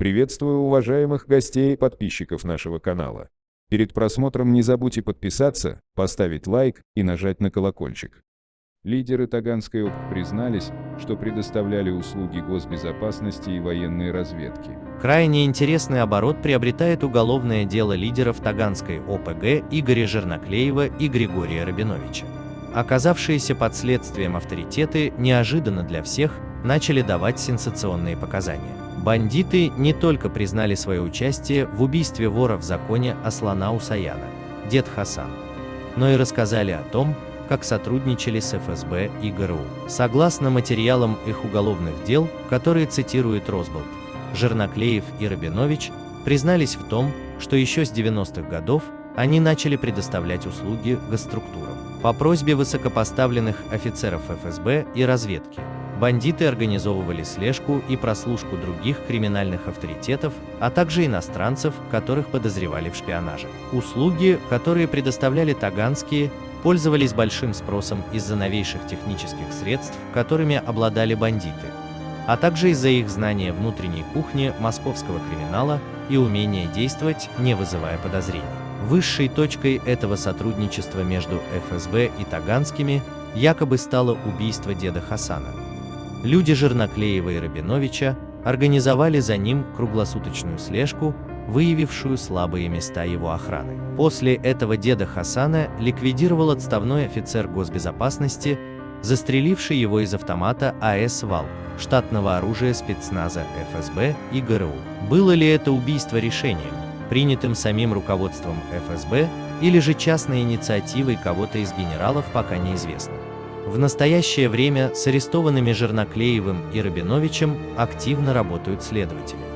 Приветствую уважаемых гостей и подписчиков нашего канала. Перед просмотром не забудьте подписаться, поставить лайк и нажать на колокольчик. Лидеры Таганской ОПК признались, что предоставляли услуги госбезопасности и военной разведки. Крайне интересный оборот приобретает уголовное дело лидеров Таганской ОПГ Игоря Жерноклеева и Григория Рабиновича. Оказавшиеся под следствием авторитеты неожиданно для всех начали давать сенсационные показания. Бандиты не только признали свое участие в убийстве вора в законе Аслана Усаяна, дед Хасан, но и рассказали о том, как сотрудничали с ФСБ и ГРУ. Согласно материалам их уголовных дел, которые цитирует Росболт, Жерноклеев и Рабинович признались в том, что еще с 90-х годов они начали предоставлять услуги госструктурам. По просьбе высокопоставленных офицеров ФСБ и разведки, бандиты организовывали слежку и прослушку других криминальных авторитетов, а также иностранцев, которых подозревали в шпионаже. Услуги, которые предоставляли таганские, пользовались большим спросом из-за новейших технических средств, которыми обладали бандиты, а также из-за их знания внутренней кухни московского криминала и умения действовать, не вызывая подозрений. Высшей точкой этого сотрудничества между ФСБ и Таганскими якобы стало убийство деда Хасана. Люди Жерноклеева и Рабиновича организовали за ним круглосуточную слежку, выявившую слабые места его охраны. После этого деда Хасана ликвидировал отставной офицер госбезопасности, застреливший его из автомата АС «Вал», штатного оружия спецназа ФСБ и ГРУ. Было ли это убийство решением, принятым самим руководством ФСБ, или же частной инициативой кого-то из генералов, пока неизвестно. В настоящее время с арестованными Жерноклеевым и Рабиновичем активно работают следователи.